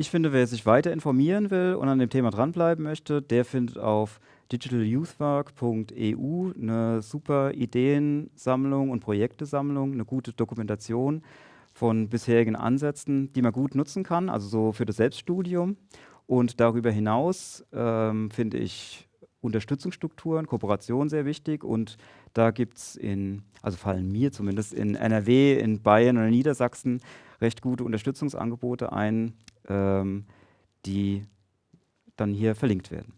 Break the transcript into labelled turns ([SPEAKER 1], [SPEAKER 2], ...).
[SPEAKER 1] Ich finde, wer sich weiter informieren will und an dem Thema dranbleiben möchte, der findet auf digitalyouthwork.eu eine super Ideensammlung und Projektesammlung, eine gute Dokumentation von bisherigen Ansätzen, die man gut nutzen kann, also so für das Selbststudium. Und darüber hinaus ähm, finde ich Unterstützungsstrukturen, Kooperation sehr wichtig und da gibt es in, also fallen mir zumindest in NRW, in Bayern oder Niedersachsen recht gute Unterstützungsangebote ein, ähm, die dann hier verlinkt werden.